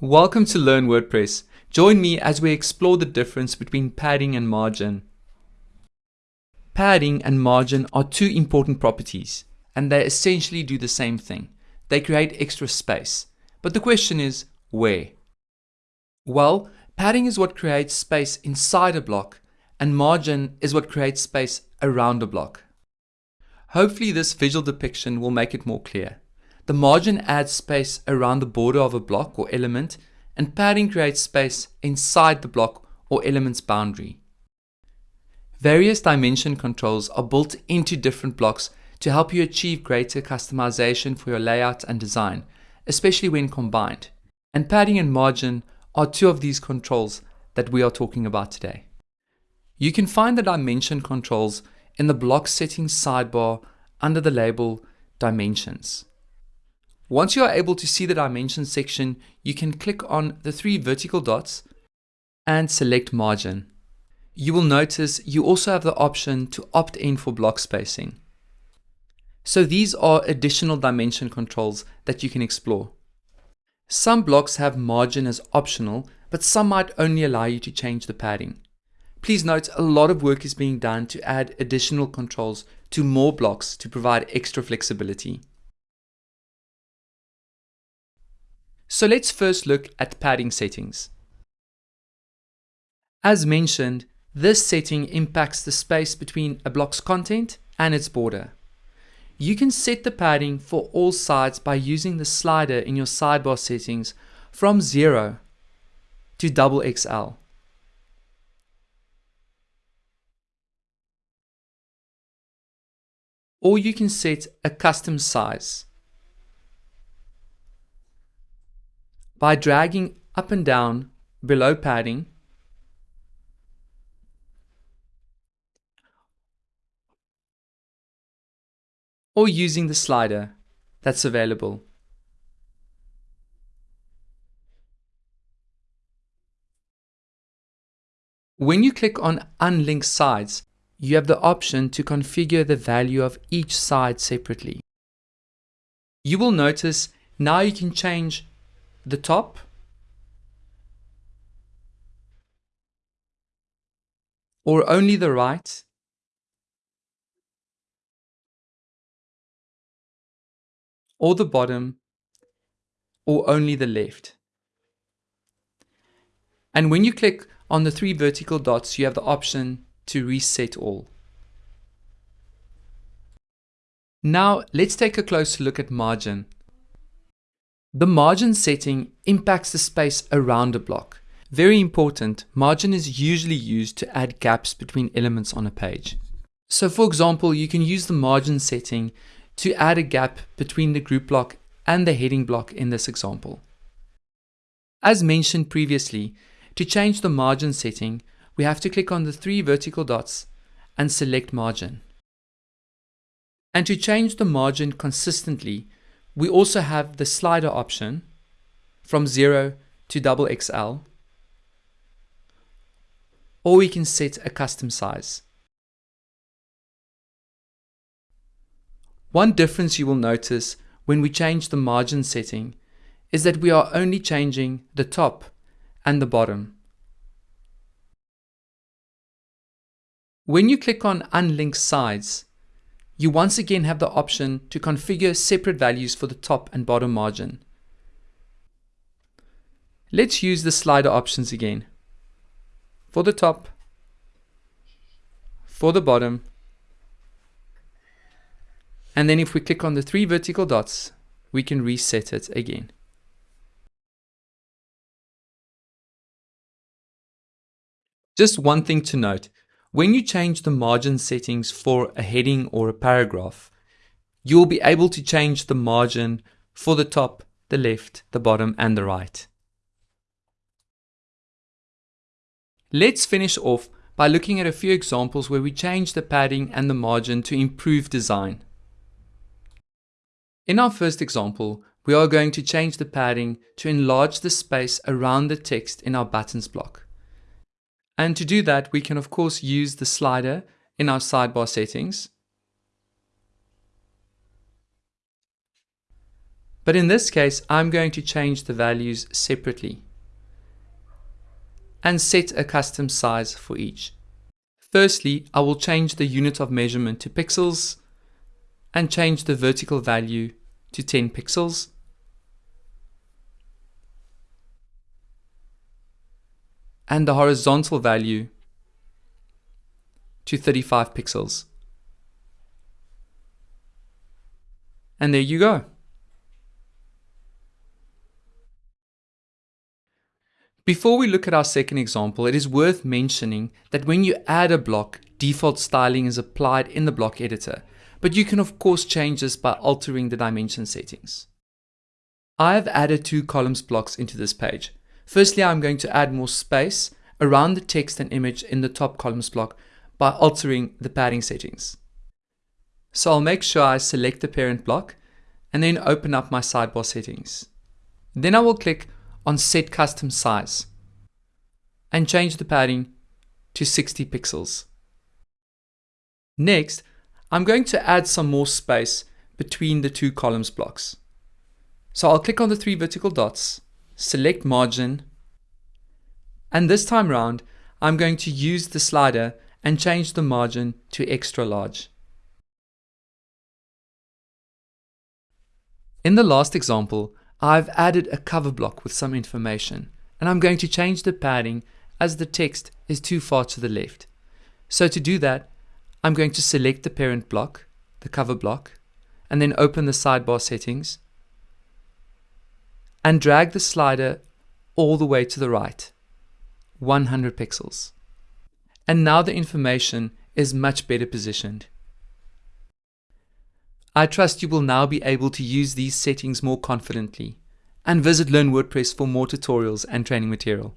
Welcome to Learn WordPress. Join me as we explore the difference between padding and margin. Padding and margin are two important properties, and they essentially do the same thing. They create extra space. But the question is, where? Well, padding is what creates space inside a block, and margin is what creates space around a block. Hopefully this visual depiction will make it more clear. The margin adds space around the border of a block or element, and padding creates space inside the block or element's boundary. Various dimension controls are built into different blocks to help you achieve greater customization for your layout and design, especially when combined. And padding and margin are two of these controls that we are talking about today. You can find the dimension controls in the block settings sidebar under the label Dimensions. Once you are able to see the dimensions section, you can click on the three vertical dots and select margin. You will notice you also have the option to opt in for block spacing. So these are additional dimension controls that you can explore. Some blocks have margin as optional, but some might only allow you to change the padding. Please note a lot of work is being done to add additional controls to more blocks to provide extra flexibility. So let's first look at padding settings. As mentioned, this setting impacts the space between a block's content and its border. You can set the padding for all sides by using the slider in your sidebar settings from 0 to double XL. Or you can set a custom size. By dragging up and down below padding or using the slider that's available. When you click on Unlink Sides, you have the option to configure the value of each side separately. You will notice now you can change the top or only the right or the bottom or only the left. And when you click on the three vertical dots, you have the option to reset all. Now let's take a closer look at margin. The margin setting impacts the space around a block. Very important, margin is usually used to add gaps between elements on a page. So for example, you can use the margin setting to add a gap between the group block and the heading block in this example. As mentioned previously, to change the margin setting, we have to click on the three vertical dots and select margin. And to change the margin consistently, we also have the slider option from 0 to double XL or we can set a custom size. One difference you will notice when we change the margin setting is that we are only changing the top and the bottom. When you click on Unlink Sides, you once again have the option to configure separate values for the top and bottom margin. Let's use the slider options again. For the top, for the bottom, and then if we click on the three vertical dots, we can reset it again. Just one thing to note, when you change the margin settings for a heading or a paragraph, you'll be able to change the margin for the top, the left, the bottom, and the right. Let's finish off by looking at a few examples where we change the padding and the margin to improve design. In our first example, we are going to change the padding to enlarge the space around the text in our buttons block. And to do that, we can of course use the slider in our sidebar settings. But in this case, I'm going to change the values separately and set a custom size for each. Firstly, I will change the unit of measurement to pixels and change the vertical value to 10 pixels. And the horizontal value to 35 pixels. And there you go. Before we look at our second example, it is worth mentioning that when you add a block, default styling is applied in the block editor, but you can of course change this by altering the dimension settings. I have added two columns blocks into this page. Firstly, I'm going to add more space around the text and image in the top columns block by altering the padding settings. So I'll make sure I select the parent block and then open up my sidebar settings. Then I will click on set custom size and change the padding to 60 pixels. Next, I'm going to add some more space between the two columns blocks. So I'll click on the three vertical dots, select margin, and this time round, I'm going to use the slider and change the margin to extra large. In the last example, I've added a cover block with some information and I'm going to change the padding as the text is too far to the left. So to do that, I'm going to select the parent block, the cover block, and then open the sidebar settings and drag the slider all the way to the right, 100 pixels. And now the information is much better positioned. I trust you will now be able to use these settings more confidently and visit Learn WordPress for more tutorials and training material.